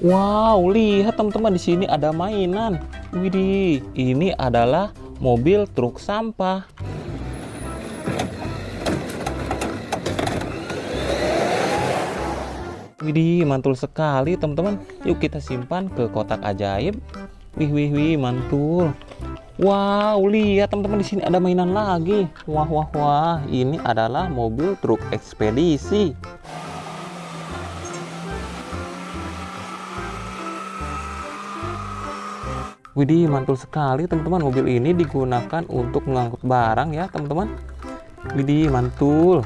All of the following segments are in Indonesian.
Wow, lihat teman-teman di sini ada mainan. Widih, ini adalah mobil truk sampah. Widih, mantul sekali teman-teman. Yuk kita simpan ke kotak ajaib. Wih, wih, wih, mantul. Wow, lihat teman-teman di sini ada mainan lagi. Wah, wah, wah. Ini adalah mobil truk ekspedisi. Widih, mantul sekali teman-teman. Mobil ini digunakan untuk mengangkut barang ya, teman-teman. Widih, mantul.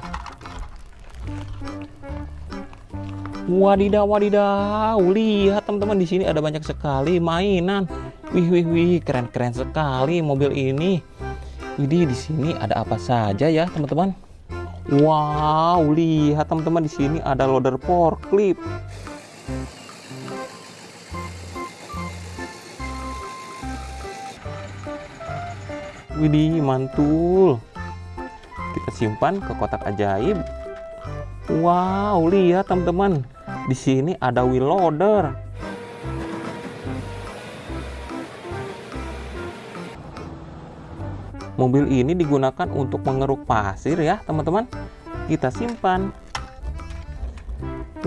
Wadidaw, wadidaw. Lihat teman-teman di sini ada banyak sekali mainan. Wih, wih, wih, keren-keren sekali mobil ini. Widih, di sini ada apa saja ya, teman-teman? Wow, lihat teman-teman di sini ada loader forklift. Widih, mantul. Kita simpan ke kotak ajaib. Wow, lihat teman-teman. Di sini ada wheel loader. Mobil ini digunakan untuk mengeruk pasir ya, teman-teman. Kita simpan.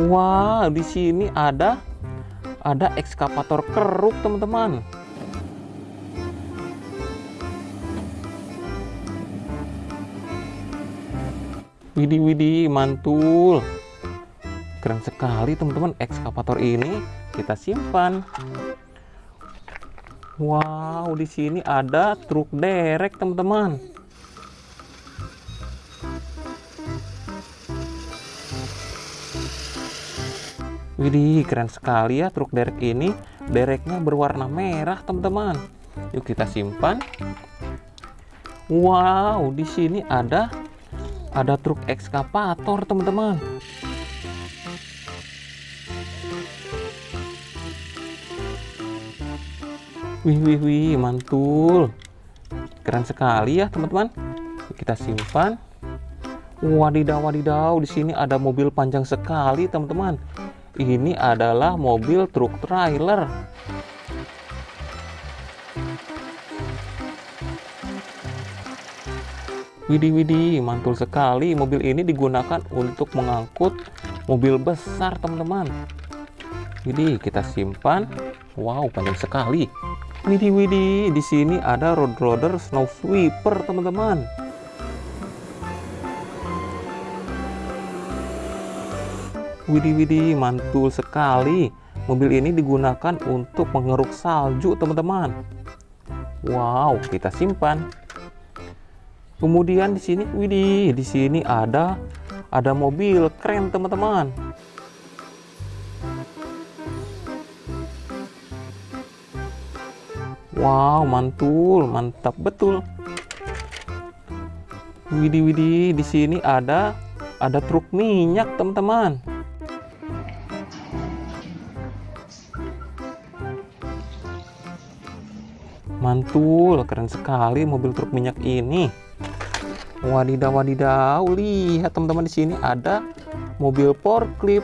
Wow, di sini ada ada ekskavator keruk, teman-teman. Widih widih mantul. Keren sekali teman-teman ekskavator ini. Kita simpan. Wow, di sini ada truk derek teman-teman. Widih, keren sekali ya truk derek ini. Dereknya berwarna merah, teman-teman. Yuk kita simpan. Wow, di sini ada ada truk ekskavator teman-teman. Wih wih wih mantul. Keren sekali ya teman-teman. Kita simpan. Wadidaw wadidaw di sini ada mobil panjang sekali teman-teman. Ini adalah mobil truk trailer Widih widih, mantul sekali. Mobil ini digunakan untuk mengangkut mobil besar, teman-teman. Widih, kita simpan. Wow, panjang sekali. Widih widih, di sini ada road roader snow sweeper, teman-teman. Widih widih, mantul sekali. Mobil ini digunakan untuk mengeruk salju, teman-teman. Wow, kita simpan. Kemudian di sini, widih, di sini ada ada mobil keren teman-teman. Wow, mantul, mantap betul. Widih, widih, di sini ada ada truk minyak teman-teman. Mantul, keren sekali mobil truk minyak ini. Wadidaw wadidaw, lihat teman-teman di sini ada mobil forklift.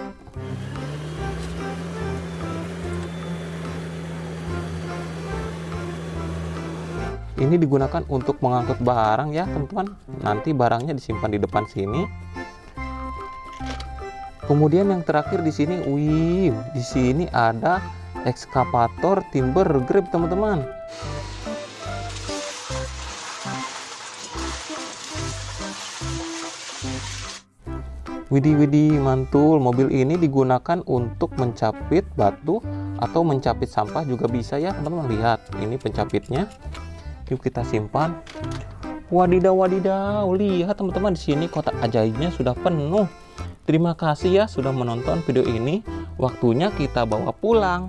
Ini digunakan untuk mengangkut barang ya, teman-teman. Nanti barangnya disimpan di depan sini. Kemudian yang terakhir di sini, wih, di sini ada ekskavator timber grab, teman-teman. Widih widih mantul, mobil ini digunakan untuk mencapit batu atau mencapit sampah juga bisa ya teman-teman lihat ini pencapitnya. Yuk kita simpan. Wadidaw wadidaw, lihat teman-teman di sini kotak ajaibnya sudah penuh. Terima kasih ya sudah menonton video ini. Waktunya kita bawa pulang.